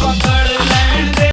motherfucker.